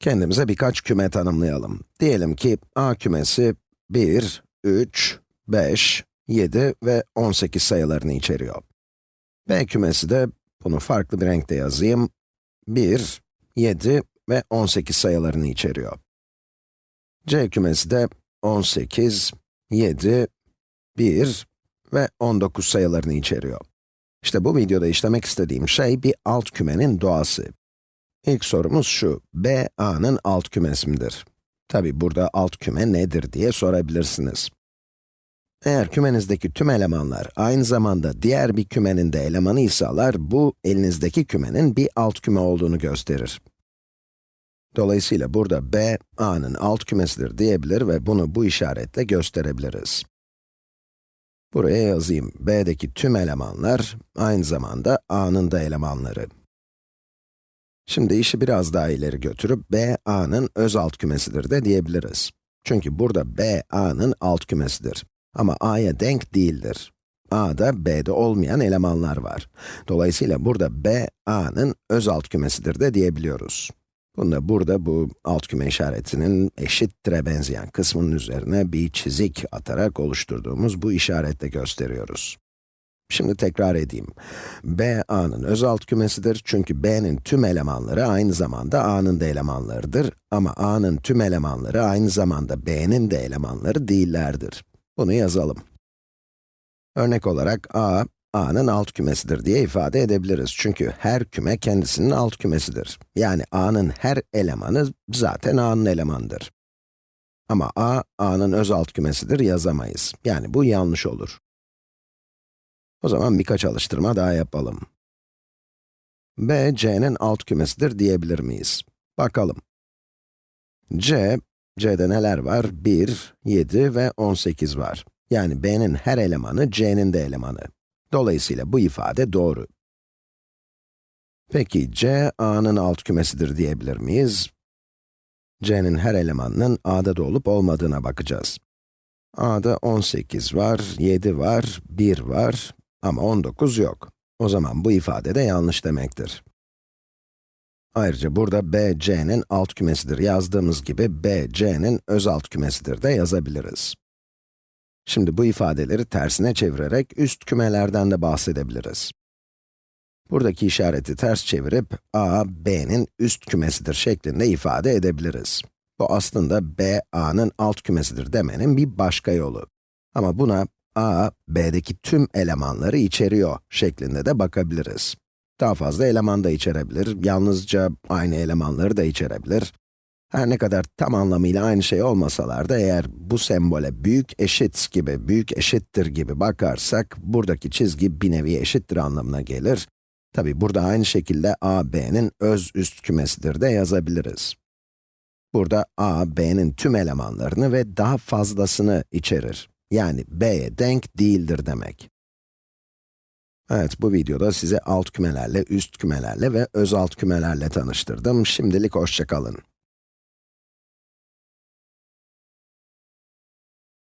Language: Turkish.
Kendimize birkaç küme tanımlayalım. Diyelim ki A kümesi 1, 3, 5, 7 ve 18 sayılarını içeriyor. B kümesi de, bunu farklı bir renkte yazayım, 1, 7 ve 18 sayılarını içeriyor. C kümesi de 18, 7, 1 ve 19 sayılarını içeriyor. İşte bu videoda işlemek istediğim şey bir alt kümenin doğası. İlk sorumuz şu, B, A'nın alt kümesi midir? Tabi burada alt küme nedir diye sorabilirsiniz. Eğer kümenizdeki tüm elemanlar aynı zamanda diğer bir kümenin de elemanı iseler, bu elinizdeki kümenin bir alt küme olduğunu gösterir. Dolayısıyla burada B, A'nın alt kümesidir diyebilir ve bunu bu işaretle gösterebiliriz. Buraya yazayım, B'deki tüm elemanlar, aynı zamanda A'nın da elemanları. Şimdi işi biraz daha ileri götürüp B, A'nın öz alt kümesidir de diyebiliriz. Çünkü burada B, A'nın alt kümesidir. Ama A'ya denk değildir. A'da B'de olmayan elemanlar var. Dolayısıyla burada B, A'nın öz alt kümesidir de diyebiliyoruz. Bunu da burada bu alt küme işaretinin eşittire benzeyen kısmının üzerine bir çizik atarak oluşturduğumuz bu işaretle gösteriyoruz. Şimdi tekrar edeyim. B, A'nın öz alt kümesidir çünkü B'nin tüm elemanları aynı zamanda A'nın da elemanlarıdır. Ama A'nın tüm elemanları aynı zamanda B'nin de elemanları değillerdir. Bunu yazalım. Örnek olarak A, A'nın alt kümesidir diye ifade edebiliriz. Çünkü her küme kendisinin alt kümesidir. Yani A'nın her elemanı zaten A'nın elemanıdır. Ama A, A'nın öz alt kümesidir yazamayız. Yani bu yanlış olur. O zaman birkaç alıştırma daha yapalım. B, C'nin alt kümesidir diyebilir miyiz? Bakalım. C, C'de neler var? 1, 7 ve 18 var. Yani B'nin her elemanı, C'nin de elemanı. Dolayısıyla bu ifade doğru. Peki, C, A'nın alt kümesidir diyebilir miyiz? C'nin her elemanının A'da da olup olmadığına bakacağız. A'da 18 var, 7 var, 1 var ama 19 yok. O zaman bu ifade de yanlış demektir. Ayrıca burada B, C'nin alt kümesidir yazdığımız gibi B, C'nin öz alt kümesidir de yazabiliriz. Şimdi bu ifadeleri tersine çevirerek üst kümelerden de bahsedebiliriz. Buradaki işareti ters çevirip a, b'nin üst kümesidir şeklinde ifade edebiliriz. Bu aslında b, a'nın alt kümesidir demenin bir başka yolu. Ama buna a, b'deki tüm elemanları içeriyor şeklinde de bakabiliriz. Daha fazla eleman da içerebilir, yalnızca aynı elemanları da içerebilir. Her ne kadar tam anlamıyla aynı şey olmasalar da eğer bu sembole büyük eşit gibi, büyük eşittir gibi bakarsak, buradaki çizgi bir nevi eşittir anlamına gelir. Tabi burada aynı şekilde a, b'nin öz üst kümesidir de yazabiliriz. Burada a, b'nin tüm elemanlarını ve daha fazlasını içerir. Yani b'ye denk değildir demek. Evet, bu videoda size alt kümelerle, üst kümelerle ve öz alt kümelerle tanıştırdım. Şimdilik hoşçakalın.